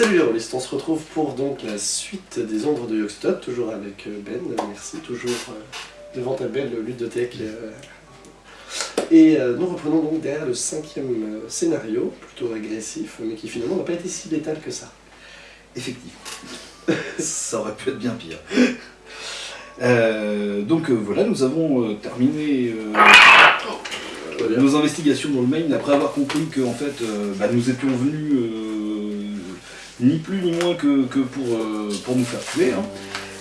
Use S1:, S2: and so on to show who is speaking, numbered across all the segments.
S1: Salut les rôlistes, on se retrouve pour donc la suite des ombres de Yogstot, toujours avec euh, Ben, merci, toujours euh, devant ta belle ludothèque. euh. Et nous reprenons donc derrière le cinquième scénario, plutôt agressif, mais qui finalement n'a pas été si létal que ça.
S2: Effectivement. ça aurait pu être bien pire. Euh, donc euh, voilà, nous avons euh, terminé euh, euh, nos investigations dans le Maine après avoir compris que en fait, bah, nous étions venus ni plus ni moins que, que pour, euh, pour nous faire tuer. hein.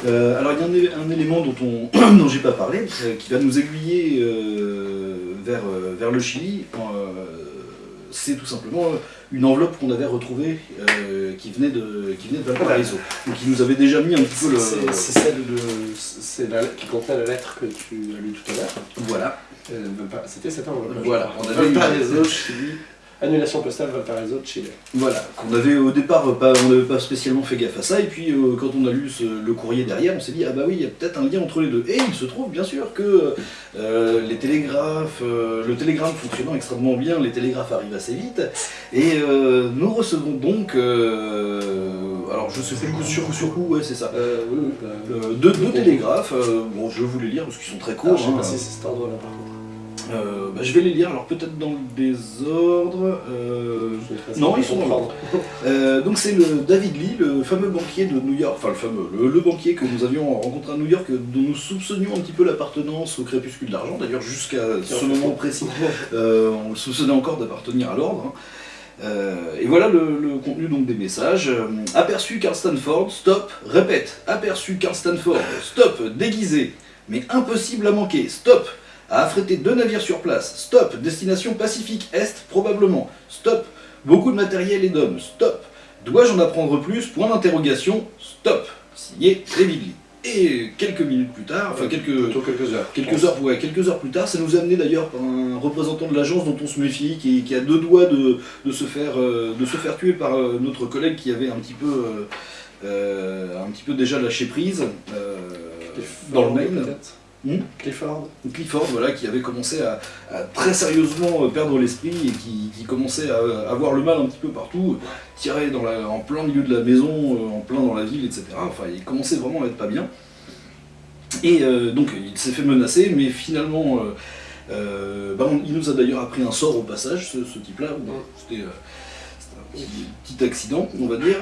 S2: Euh, alors il y a un, élément dont, on, dont j'ai pas parlé, euh, qui va nous aiguiller vers, vers le Chili. C'est tout simplement une enveloppe qu'on avait retrouvée qui venait de qui venait de Valparaiso. Donc qui nous avait déjà mis un petit peu le.
S1: C'est celle de, c'est la qui contenait la lettre que tu as lue tout à l'heure.
S2: Voilà.
S1: C'était cette enveloppe.
S2: Voilà, on avait
S1: Valparaiso, Chili, annulation postale Valparaiso, Chili.
S2: Voilà, qu'on avait au départ pas, on n'avait pas spécialement fait gaffe à ça, et puis euh, quand on a lu ce- le courrier derrière, on s'est dit ah bah oui, il y a peut-être un lien entre les deux. Et il se trouve bien sûr que euh, les télégraphes, euh, le télégramme fonctionnant extrêmement bien, les télégraphes arrivent assez vite, et euh, nous recevons donc, euh, alors je sais plus coup sur coup sur coup, ouais c'est ça,
S1: Euh, bah,
S2: euh, deux, deux télégraphes, euh, bon je vais vous les lire parce qu'ils sont très
S1: ah,
S2: courts.
S1: je sais
S2: hein.
S1: pas si c'est cet ordre-là par contre.
S2: Euh, bah, je vais les lire, alors peut-être dans le désordre. euh, Non, ils sont dans
S1: comprendre.
S2: Euh, donc c'est le David Lee, le fameux banquier de New York, enfin le fameux, le, le banquier que nous avions rencontré à New York, dont nous soupçonnions un petit peu l'appartenance au crépuscule de l'argent, d'ailleurs jusqu'à ce moment précis, on le soupçonnait encore d'appartenir à l'ordre. hein. Et voilà le, le contenu donc des messages. Aperçu Carl Stanford, stop, répète, aperçu Carl Stanford, stop, déguisé, mais impossible à manquer, stop, a affrété deux navires sur place, stop, destination Pacifique Est probablement, stop, beaucoup de matériel et d'hommes, stop, dois-je en apprendre plus, point d'interrogation, stop, signé David. Et quelques minutes plus tard, enfin quelques,
S1: heures.
S2: Quelques heures, ouais, quelques heures plus tard, ça nous a amené d'ailleurs par un représentant de l'agence dont on se méfie, qui, qui a deux doigts de, de se, faire, euh, de se faire tuer par euh, notre collègue qui avait un petit peu, euh, un petit peu déjà lâché prise euh, dans le Maine. Hmm
S1: Clifford
S2: voilà, qui avait commencé à, très sérieusement euh, perdre l'esprit et qui, commençait à avoir le mal un petit peu partout, tiré en plein milieu de la maison, euh, en plein dans la ville, etc. Enfin, il commençait vraiment à être pas bien. Et euh, donc, il s'est fait menacer, mais finalement, euh, euh, bah, il nous a d'ailleurs appris un sort au passage, ce, ce type-là. Euh, petit, accident, on va dire.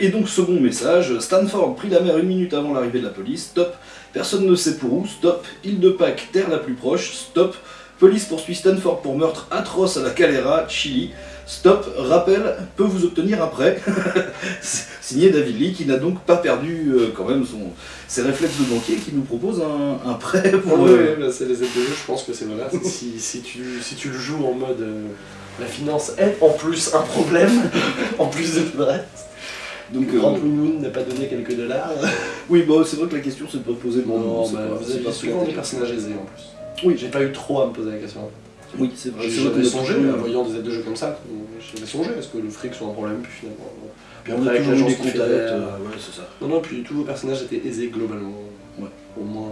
S2: et donc, second message, Stanford prit la mer une minute avant l'arrivée de la police, stop. Personne ne sait pour où, stop. Île de Pâques, terre la plus proche, stop. Police poursuit Stanford pour meurtre atroce à la Calera, Chili. Stop, rappel, peut vous obtenir un prêt. Signé David Lee, qui n'a donc pas perdu euh, quand même son, ses réflexes de banquier, qui nous propose un, un prêt pour...
S1: Oui,
S2: euh,
S1: oui, bah, c'est les aides de jeu, je pense que c'est voilà. si, si, tu, si tu le joues en mode euh, la finance est en plus un problème, en plus de tout le reste.
S2: donc, euh,
S1: Grand Blue Moon n'a pas donné quelques dollars.
S2: oui, bah, c'est vrai que la question c'est de pas poser le
S1: Bon,
S2: nom.
S1: non,
S2: c'est
S1: bah,
S2: pas-
S1: vous avez souvent des personnages aisés en plus.
S2: Oui,
S1: J'ai pas eu trop à me poser la question.
S2: oui, c'est vrai. A
S1: songé, en voyant des aides de jeu comme ça, j'avais songé, est-ce que le fric soit un problème, puis finalement. Puis
S2: On
S1: après, avec l'agence
S2: euh,
S1: euh,
S2: ouais, c'est ça.
S1: Non, non, puis tous vos personnages étaient aisés globalement.
S2: Ouais.
S1: Au moins.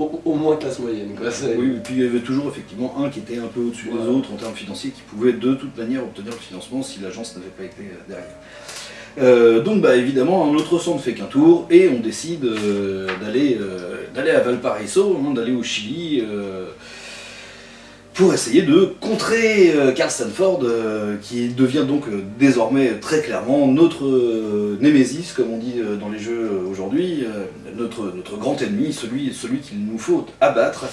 S1: Au moins, au, au moins classe moyenne. Quoi.
S2: Oui, et puis il y avait toujours effectivement un qui était un peu au-dessus des autres en termes financiers, qui pouvait de toute manière obtenir le financement si l'agence n'avait pas été euh, derrière. Euh, donc bah évidemment un autre ne fait qu'un tour et on décide euh, d'aller euh, d'aller à Valparaiso, hein, d'aller au Chili pour essayer de contrer euh, Carl Stanford euh, qui devient donc euh, désormais très clairement notre némésis comme on dit dans les jeux aujourd'hui, notre, notre grand ennemi, celui, celui qu'il nous faut abattre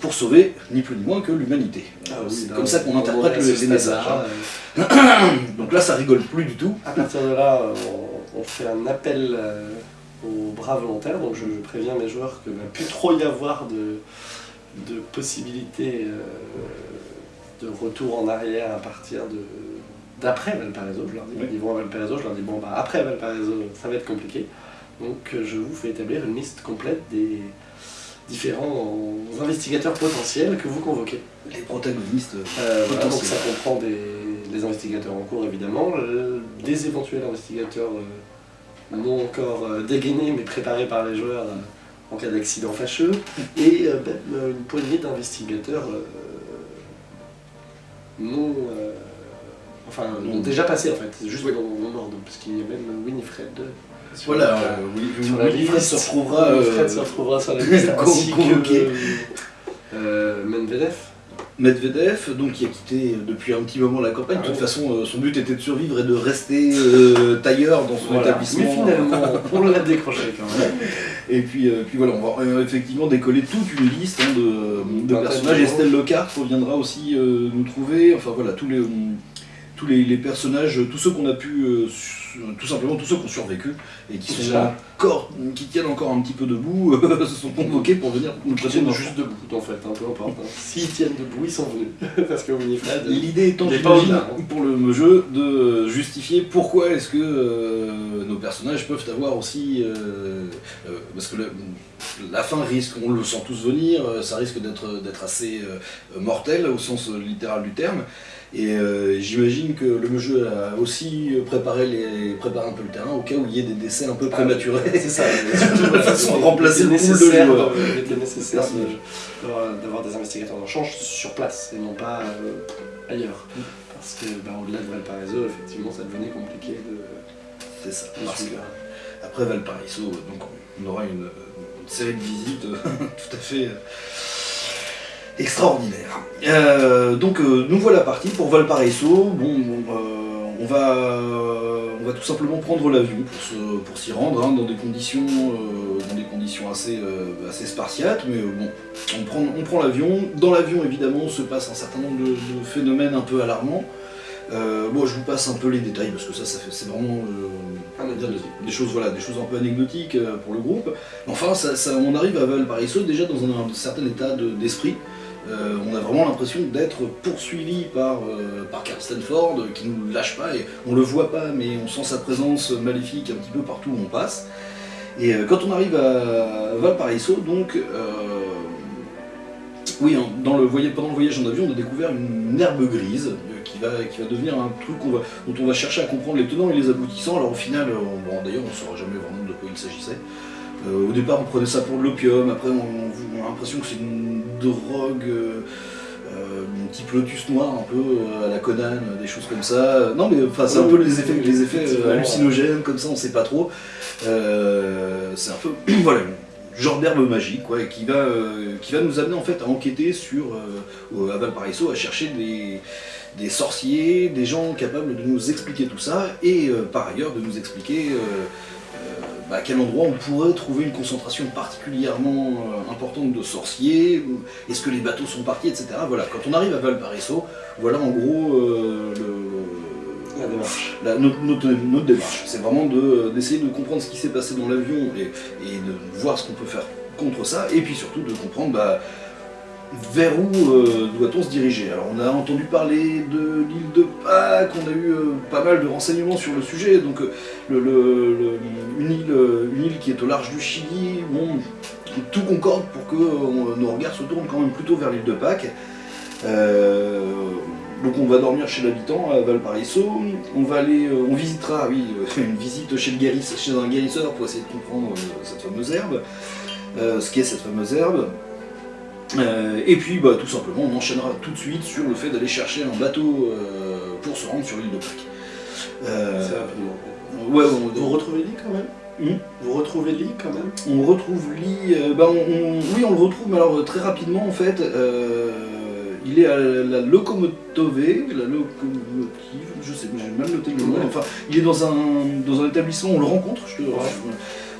S2: pour sauver ni plus ni moins que l'humanité.
S1: Ah oui,
S2: c'est comme ça qu'on
S1: on
S2: interprète le- les messages. hein. Donc là ça rigole plus du tout.
S1: À partir de là, on, on fait un appel aux bras volontaires, donc je, je préviens mes joueurs qu'il ne va plus trop y avoir de, de possibilités euh, de retour en arrière à partir de d'après Valparaiso, je leur dis,
S2: Oui.
S1: ils vont à Valparaiso, je leur dis bon bah après Valparaiso ça va être compliqué, donc euh, je vous fais établir une liste complète des différents investigateurs potentiels que vous convoquez.
S2: Les protagonistes.
S1: Euh, voilà, donc ça comprend des, des investigateurs en cours évidemment, euh, des éventuels investigateurs euh, non encore euh, dégainés mais préparés par les joueurs euh, en cas d'accident fâcheux, et euh, même euh, une poignée d'investigateurs euh, non, enfin,
S2: Non.
S1: déjà passé en fait, juste dans mon ordre, parce qu'il y a même Winifred.
S2: Voilà, Winifred se retrouvera.
S1: Se retrouvera sur la liste, ainsi que Medvedev.
S2: Medvedev, donc qui a quitté depuis un petit moment la campagne.
S1: Ah
S2: de toute façon, euh, son but était de survivre et de rester euh, tailleur dans son
S1: Voilà.
S2: établissement.
S1: Mais finalement, on l'a décroché quand même.
S2: Et puis, euh, puis voilà, on va euh, effectivement décoller toute une liste hein, de, personnages. Estelle Lockhart reviendra aussi euh, nous trouver. Enfin voilà, tous les, euh, tous les, les personnages, tous ceux qu'on a pu, euh, tout simplement tous ceux qui ont survécu et qui sont
S1: Déjà.
S2: Qui tiennent encore un petit peu debout, euh, se sont convoqués pour venir nous
S1: Ils tiennent juste debout en fait, hein, peu importe. hein. S'ils tiennent debout, ils sont venus. Parce que Winifred.
S2: L'idée étant, j'imagine,
S1: hein.
S2: pour le jeu, de justifier pourquoi est-ce que euh, nos personnages peuvent avoir aussi... euh, parce que la, la fin risque, on le sent tous venir, ça risque d'être assez mortel au sens littéral du terme. Et euh, j'imagine que le jeu a aussi préparé, les, préparé un peu le terrain au cas où il y ait des décès un peu prématurés.
S1: C'est ça,
S2: De façon à remplacer le pool de joueurs.
S1: euh, Il était nécessaire de- d'avoir des investigateurs en change sur place et non pas euh, ailleurs. Parce que bah, au-delà de Valparaiso, effectivement, ça devenait compliqué de,
S2: C'est ça.
S1: de
S2: Parce que
S1: suivre.
S2: Après Valparaiso, donc on aura une, série de visites euh, tout à fait euh, extraordinaires. Euh, donc euh, nous voilà partis pour Valparaiso. Bon, euh, on va on va tout simplement prendre l'avion pour s'y rendre hein, dans des conditions euh, dans des conditions assez euh, assez spartiates, mais euh, bon, on prend on prend l'avion. Dans l'avion évidemment se passe un certain nombre de, de phénomènes un peu alarmants. Euh, bon, je vous passe un peu les détails parce que ça, ça c'est vraiment euh, dire des, des choses, voilà, des choses un peu anecdotiques euh, pour le groupe. Enfin, ça, ça- on arrive à Valparaiso déjà dans un, un certain état de- d'esprit. Euh, on a vraiment l'impression d'être poursuivi par, euh, par Carl Stanford euh, qui nous lâche pas et on le voit pas mais on sent sa présence maléfique un petit peu partout où on passe. Et euh, quand on arrive à Valparaiso, donc, euh, oui, hein, pendant le voyage en avion, on a découvert une herbe grise qui va, devenir un truc dont on va chercher à comprendre les tenants et les aboutissants. Alors au final, d'ailleurs, on ne saura jamais vraiment de quoi il s'agissait. Euh, au départ, on prenait ça pour de l'opium, après, on, on a l'impression que c'est une drogue. euh, euh, type lotus noir un peu à la Conan, des choses comme ça. Non mais enfin c'est un peu les effets, les hallucinogènes comme ça, on sait pas trop. Euh, c'est un peu voilà genre d'herbe magique quoi, et qui va euh, qui va nous amener en fait à enquêter sur euh, à Valparaiso, à chercher des des sorciers, des gens capables de nous expliquer tout ça et par ailleurs de nous expliquer bah, à quel endroit on pourrait trouver une concentration particulièrement euh, importante de sorciers, est-ce que les bateaux sont partis, etc. Voilà, quand on arrive à Valparaiso, voilà en gros euh, le,
S1: La démarche.
S2: la- notre, notre- notre démarche. C'est vraiment de- d'essayer de, comprendre ce qui s'est passé dans l'avion et, et de voir ce qu'on peut faire contre ça, et puis surtout de comprendre bah, vers où euh, doit-on se diriger. Alors on a entendu parler de l'île de Pâques, on a eu euh, pas mal de renseignements sur le sujet, donc euh, une, île, une île qui est au large du Chili, bon, tout concorde pour que nos regards se tournent quand même plutôt vers l'île de Pâques. Donc on va dormir chez l'habitant à Valparaiso, on va aller, on visitera, oui, une visite chez, le chez un guérisseur pour essayer de comprendre cette fameuse herbe, ce qu'est cette fameuse herbe? Euh, et puis bah, tout simplement on enchaînera tout de suite sur le fait d'aller chercher un bateau euh, pour se rendre sur l'île de Pâques. Euh, ouais, on,
S1: Vous retrouvez Lee quand même?
S2: Hmm?
S1: Vous retrouvez Lee quand même?
S2: On retrouve Lee, bah, on- on- oui on le retrouve, mais alors très rapidement en fait, il est à la Locomotove, la locomotive, je sais, j'ai mal noté le nom, enfin il est dans un, dans un établissement, on le rencontre, je te-
S1: Ouais.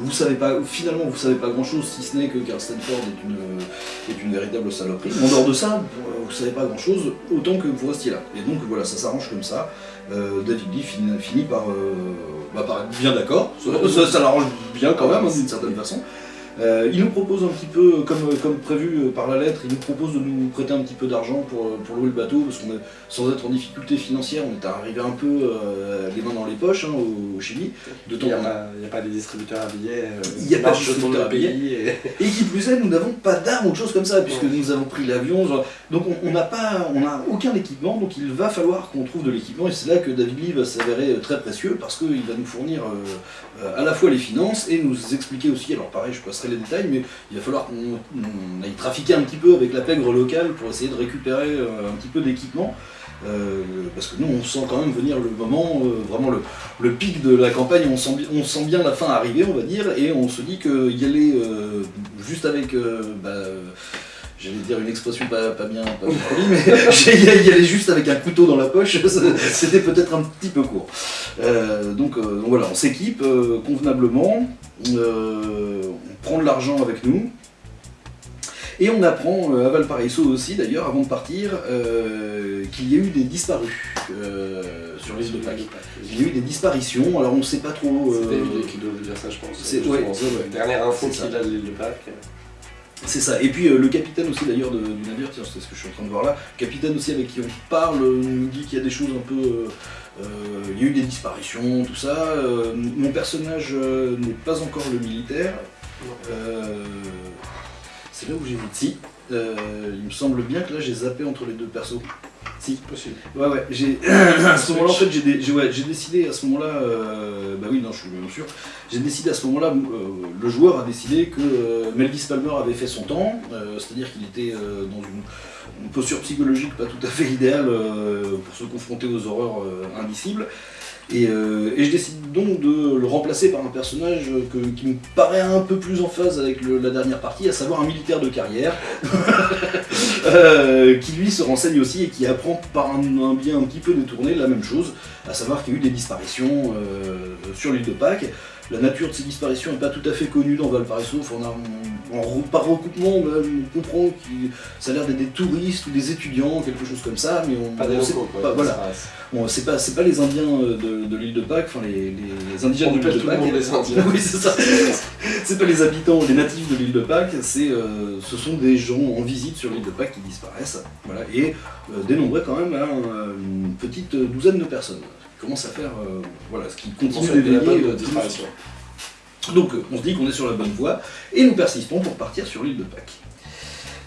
S2: Vous savez pas, finalement vous savez pas grand chose si ce n'est que Carl Stanford est une, est une véritable saloperie. En dehors de ça, vous, vous savez pas grand chose autant que vous restiez là. Et donc voilà, ça s'arrange comme ça. Euh, David Lee finit, par, euh, bah, être bien d'accord. Ça l'arrange bien quand même hein, d'une certaine façon. Euh, il nous propose un petit peu, comme, comme prévu euh, par la lettre, il nous propose de nous prêter un petit peu d'argent pour, euh, pour louer le bateau, parce qu'on est, sans être en difficulté financière, on est arrivé un peu euh, les mains dans les poches hein, au, Chili. De
S1: Il
S2: temps
S1: n'y a,
S2: en temps.
S1: pas- il y a pas des distributeurs à billets.
S2: Il y a pas de distributeurs à
S1: pays. et-
S2: Et qui plus est, nous n'avons pas d'armes ou de choses comme ça, puisque
S1: Ouais.
S2: nous avons pris l'avion. Donc on n'a pas, on aucun équipement, donc il va falloir qu'on trouve de l'équipement, et c'est là que David Lee va s'avérer très précieux, parce qu'il va nous fournir euh, à la fois les finances et nous expliquer aussi, alors pareil, je passerai les détails, mais il va falloir qu'on on aille trafiquer un petit peu avec la pègre locale pour essayer de récupérer euh, un petit peu d'équipement. Euh, parce que nous on sent quand même venir le moment, euh, vraiment le, le pic de la campagne, on sent, on sent bien la fin arriver, on va dire, et on se dit qu'il y aller juste avec, bah, j'allais dire une expression pas, pas bien, pas bien mais y aller juste avec un couteau dans la poche, c'était peut-être un petit peu court. Euh, donc, euh, donc voilà, on s'équipe euh, convenablement, on prend de l'argent avec nous. Et on apprend à Valparaiso aussi, d'ailleurs, avant de partir, qu'il y a eu des disparus sur l'île de Pâques. Il y a eu des disparitions, alors on ne sait pas trop.
S1: C'est
S2: euh,
S1: David qui doit vous dire ça, je pense.
S2: c'est- ouais, ouais,
S1: Dernière info qu'il a de l'île de Pâques.
S2: C'est ça. Et puis euh, le capitaine aussi d'ailleurs du navire, tiens, c'est ce que je suis en train de voir là. Le capitaine aussi avec qui on parle euh, nous dit qu'il y a des choses un peu. euh, euh, il y a eu des disparitions, tout ça. Euh, mon personnage n'est pas encore le militaire. C'est là où j'ai vu. Si. Il me semble bien que là j'ai zappé entre les deux persos. Si.
S1: Possible.
S2: Ouais, ouais, j'ai. à ce moment-là, en fait, j'ai décidé à ce moment-là. euh, bah oui, non, je suis bien sûr. J'ai décidé à ce moment-là, euh, le joueur a décidé que euh, Melvis Palmer avait fait son temps, euh, c'est-à-dire qu'il était euh, dans une, une posture psychologique pas tout à fait idéale pour se confronter aux horreurs indicibles. Et, euh, et je décide donc de le remplacer par un personnage qui me paraît un peu plus en phase avec la dernière partie, à savoir un militaire de carrière, euh, qui lui se renseigne aussi et qui apprend par un, biais un petit peu détourné la même chose, à savoir qu'il y a eu des disparitions euh, sur l'île de Pâques. La nature de ces disparitions n'est pas tout à fait connue dans Valparaiso. On a, en- par recoupement, on, a- on comprend que ça a l'air d'être des touristes ou des étudiants, quelque chose comme ça, mais on
S1: Pas des
S2: on sait
S1: locaux, quoi.
S2: pas- voilà. Bon, c'est pas, les Indiens euh, de, de l'île de Pâques, enfin les, les indigènes
S1: On
S2: de l'île de Pâques.
S1: les Indiens.
S2: oui, c'est ça. c'est pas les habitants, les natifs de l'île de Pâques, c'est, euh, ce sont des gens en visite sur l'île de Pâques qui disparaissent. Voilà, et euh, dénombré quand même à un- une petite douzaine de personnes. Qui commence à faire, euh, voilà, ce qui
S1: On
S2: continue
S1: de
S2: d'éveiller. euh,
S1: disparition.
S2: Donc euh, on se dit qu'on est sur la bonne voie et nous persistons pour partir sur l'île de Pâques.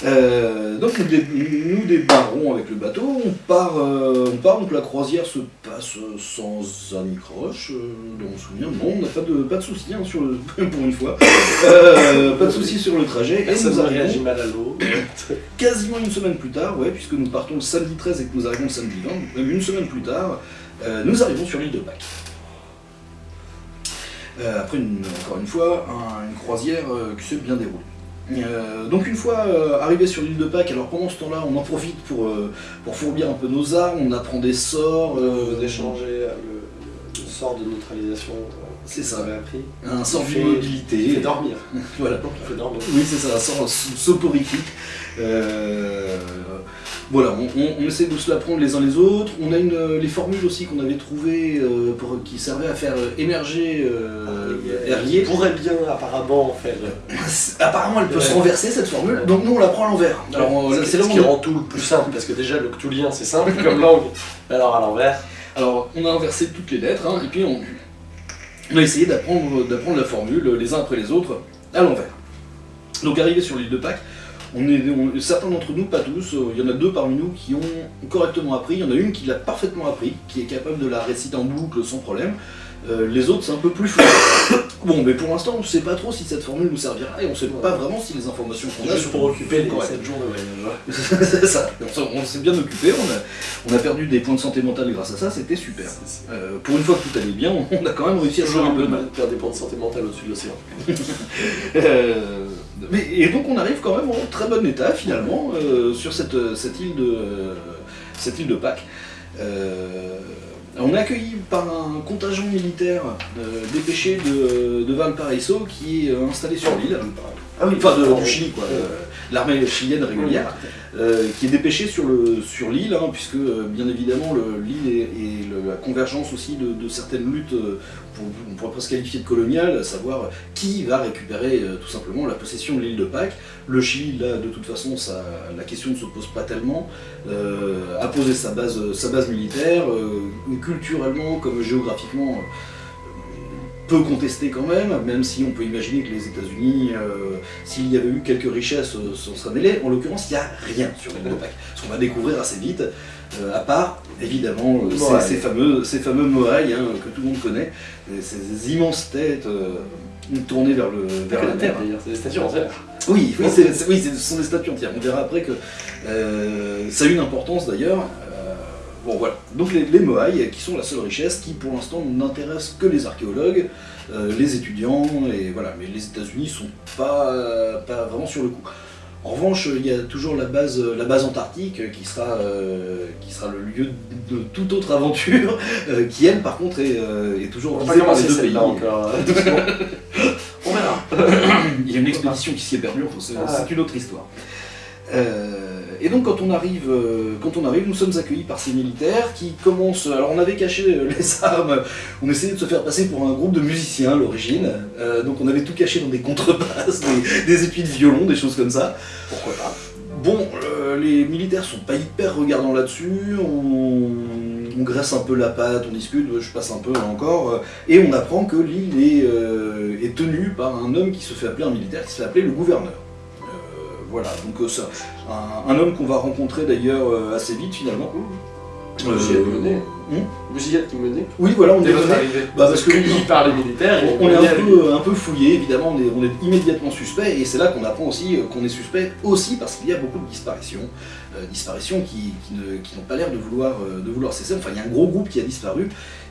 S2: Euh, donc nous, dé- nous débarrons avec le bateau, on part, euh, on part, donc la croisière se passe sans anicroche, euh, dans mon souvenir, non, on n'a pas de, pas de soucis hein, sur le, pour une fois, pas de soucis sur le trajet, et nous arrivons
S1: mal à l'eau.
S2: quasiment une semaine plus tard, ouais, puisque nous partons le samedi 13 et que nous arrivons le samedi 20, donc même une semaine plus tard, nous arrivons sur l'île de Pâques. Euh, après, une- encore une fois, un- une croisière euh, qui s'est bien déroulée. Euh, donc une fois euh, arrivé sur l'île de Pâques, alors pendant ce temps-là, on en profite pour, pour fourbir un peu nos armes, on apprend des sorts,
S1: d'échanger euh, le, le sort de neutralisation.
S2: C'est ça.
S1: vous appris.
S2: un sort d'immobilité.
S1: Il fait dormir.
S2: Voilà.
S1: Il fait dormir.
S2: Oui, c'est ça, un sort so- soporifique. Voilà, on, on- on essaie de se l'apprendre les uns les autres. On a une, euh, les formules aussi qu'on avait trouvées euh, pour, qui servaient à faire euh, émerger euh, Herlier.
S1: Il pourrait bien apparemment faire.
S2: Apparemment, elle peut
S1: Ouais.
S2: se renverser cette formule,
S1: Ouais.
S2: donc nous on la prend à l'envers. Alors, c'est
S1: ce qui rend tout le plus simple, parce que déjà le cthulien c'est simple comme langue, alors à l'envers.
S2: Alors, on a inversé toutes les lettres, hein, et puis on, on a essayé d'apprendre la formule les uns après les autres à l'envers. Donc, arrivé sur l'île de Pâques, on est, on- certains d'entre nous, pas tous, euh, il y en a deux parmi nous qui ont correctement appris. Il y en a une qui l'a parfaitement appris, qui est capable de la réciter en boucle sans problème. Euh, les autres, c'est un peu plus flou. bon, mais pour l'instant, on ne sait pas trop si cette formule nous servira et on ne sait pas vraiment si les informations qu'on a
S1: Juste
S2: sont-
S1: pour occuper les
S2: correctes.
S1: 7 jours de voyage.
S2: c'est ça. On s'est bien occupé, on a, on a perdu des points de santé mentale grâce à ça, c'était super. Euh, pour une fois que tout allait bien, on a quand même réussi à
S1: toujours
S2: faire
S1: un
S2: peu de mal.
S1: mal de perdre des points de santé mentale au-dessus de l'océan.
S2: Euh, mais, et donc on arrive quand même en très bon état finalement euh, sur cette, cette, île de, euh, cette île de Pâques. Euh, on est accueilli par un contingent militaire euh, dépêché de, de Valparaiso qui est euh, installé sur l'île.
S1: Ah oui,
S2: Enfin, de- du Chili, quoi.
S1: Euh,
S2: l'armée chilienne régulière, euh, qui est dépêchée sur l'île, sur hein, puisque bien évidemment l'île est, la convergence aussi de, certaines luttes, on pourrait presque qualifier de coloniales, à savoir qui va récupérer tout simplement la possession de l'île de Pâques. Le Chili, là, de toute façon, ça, la question ne se pose pas tellement, a posé sa base, sa base militaire, culturellement comme géographiquement peu contesté quand même, même si on peut imaginer que les États-Unis, euh, s'il y avait eu quelques richesses, euh, s'en seraient mêlés. En l'occurrence, il n'y a rien sur les de Ce qu'on va découvrir assez vite, euh, à part, évidemment, ces, fameux, ces fameux morailles hein, que tout le monde connaît, ces immenses têtes tournées vers, le, vers la terre.
S1: C'est des statues entières.
S2: Oui, oui, oui, ce sont des statues entières. On verra après que ça a une importance d'ailleurs. Bon voilà, donc les, les qui sont la seule richesse qui pour l'instant n'intéresse que les archéologues, euh, les étudiants, et voilà, mais les États-Unis sont pas, pas vraiment sur le coup. En revanche, il y a toujours la base, la base antarctique qui sera, euh, qui sera le lieu de toute autre aventure, euh, qui elle par contre est, est toujours
S1: visée par les deux pays. Encore. On verra.
S2: il y a une expédition qui s'y est perdue, c'est ah. une autre histoire. Et donc quand on arrive, euh, quand on arrive, nous sommes accueillis par ces militaires qui commencent. Alors on avait caché euh, les armes, on essayait de se faire passer pour un groupe de musiciens à l'origine. Euh, donc on avait tout caché dans des contrebasses, des, des épis de violon, des choses comme ça.
S1: Pourquoi pas
S2: Bon, les militaires sont pas hyper regardants là-dessus, on, graisse un peu la patte, on discute, je passe un peu encore, et on apprend que l'île est, est tenue par un homme qui se fait appeler un militaire, qui se fait appeler le gouverneur. Voilà, donc euh, ça, un, homme qu'on va rencontrer d'ailleurs euh, assez vite finalement.
S1: Vous y êtes mené hmm Vous y êtes mené
S2: Oui, voilà, on est
S1: mené.
S2: Bah, parce que
S1: il parle les militaires.
S2: On, est un peu, un peu, fouillé, évidemment, on est, immédiatement suspect, et c'est là qu'on apprend aussi euh, qu'on est suspect aussi parce qu'il y a beaucoup de disparitions, disparitions qui, n'ont pas l'air de vouloir, de vouloir cesser. Enfin, il y a un gros groupe qui a disparu,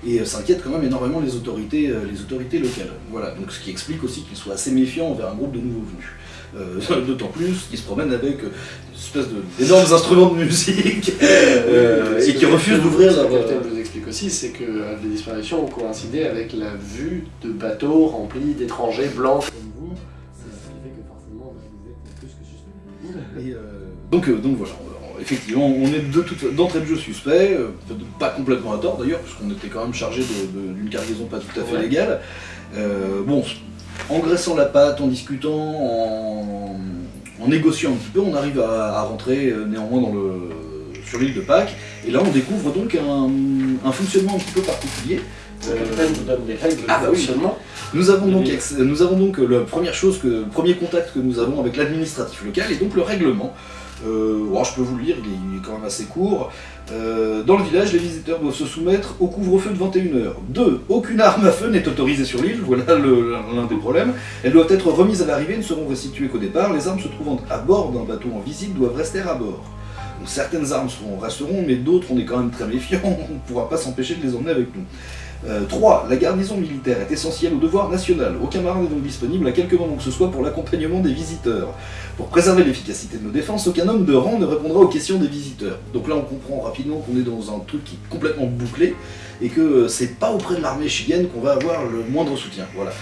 S2: et ça inquiète quand même énormément les autorités, les autorités locales. Voilà, donc ce qui explique aussi qu'ils soient assez méfiants envers un groupe de nouveaux venus. Euh, d'autant plus qu'ils se promènent avec euh, une espèce d'énormes instruments de musique euh, et qui refusent d'ouvrir
S1: leur... Ce que le capitaine vous explique aussi, c'est que les disparitions ont coïncidé avec la vue de bateaux remplis d'étrangers blancs comme vous. C'est ce qui fait que forcément vous êtes plus que suspect.
S2: donc, donc voilà, effectivement, on est d'entrée de, jeu suspect, pas complètement à tort d'ailleurs, puisqu'on était quand même chargé d'une cargaison pas tout à fait légale. bon, en graissant la pâte, en discutant, en, négociant un petit peu, on arrive à, rentrer euh, néanmoins dans le, sur l'île de Pâques. Et là, on découvre donc un, fonctionnement un petit peu particulier.
S1: Nous donne règles ah, bah
S2: avons donc, nous avons donc la première chose, que, le premier contact que nous avons avec l'administratif local, et donc le règlement. Euh, je peux vous le lire, il est, quand même assez court. Euh, dans le village, les visiteurs doivent se soumettre au couvre-feu de 21h. 2. Aucune arme à feu n'est autorisée sur l'île, voilà l'un des problèmes. Elles doivent être remises à l'arrivée, ne seront restituées qu'au départ. Les armes se trouvant à bord d'un bateau en visite doivent rester à bord. certaines armes resteront, mais d'autres, on est quand même très méfiants, on ne pourra pas s'empêcher de les emmener avec nous. 3. Euh, la garnison militaire est essentielle au devoir national. Aucun marin n'est donc disponible à quelque moment que ce soit pour l'accompagnement des visiteurs. Pour préserver l'efficacité de nos défenses, aucun homme de rang ne répondra aux questions des visiteurs. Donc là, on comprend rapidement qu'on est dans un truc qui est complètement bouclé et que euh, c'est pas auprès de l'armée chilienne qu'on va avoir le moindre soutien. Voilà.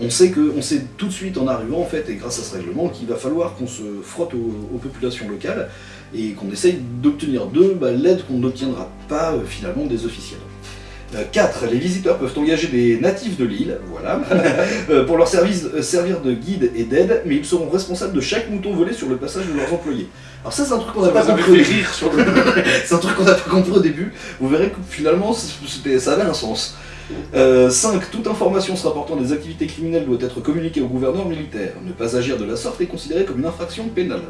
S2: On sait, que, tout de suite en arrivant, en fait, et grâce à ce règlement, qu'il va falloir qu'on se frotte aux, populations locales et qu'on essaye d'obtenir d'eux bah, l'aide qu'on n'obtiendra pas euh, finalement des officiels. 4. Euh, les visiteurs peuvent engager des natifs de l'île, voilà, euh, pour leur service, euh, servir de guide et d'aide, mais ils seront responsables de chaque mouton volé sur le passage de leurs employés. Alors ça c'est un truc qu'on n'a pas compris au début. c'est un truc qu'on n'a pas compris au début. Vous verrez que finalement ça avait un sens. 5. Toute information se rapportant des activités criminelles doit être communiquée au gouverneur militaire. Ne pas agir de la sorte est considéré comme une infraction pénale.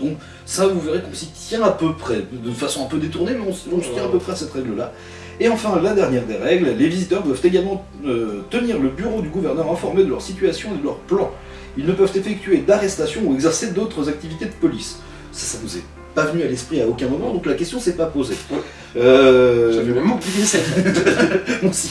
S2: Donc ça, vous verrez qu'on s'y tient à peu près, de façon un peu détournée, mais on, on se tient à peu près à cette règle-là. Et enfin, la dernière des règles, les visiteurs doivent également euh, tenir le bureau du gouverneur informé de leur situation et de leur plan. Ils ne peuvent effectuer d'arrestation ou exercer d'autres activités de police. Ça, ça nous est pas venu à l'esprit à aucun moment, donc la question s'est pas posée.
S1: Euh... J'avais même oublié.
S2: On s'y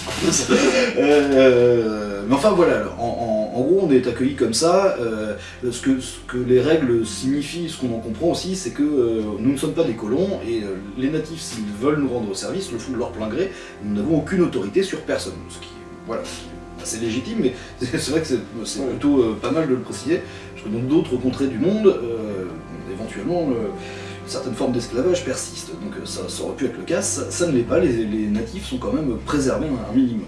S2: euh, mais enfin voilà, alors, en, gros on est accueilli comme ça. Euh, ce, que, ce, que, les règles signifient, ce qu'on en comprend aussi, c'est que euh, nous ne sommes pas des colons et les natifs, s'ils veulent nous rendre service, le font de leur plein gré. Nous n'avons aucune autorité sur personne. Ce qui, voilà, c'est légitime, mais c'est vrai que c'est plutôt pas mal de le préciser. Je Dans d'autres contrées du monde, euh, éventuellement, le- une certaine forme d'esclavage persiste. Donc euh, ça, ça aurait pu être le cas, ça, ça ne l'est pas, les, les natifs sont quand même préservés un minimum.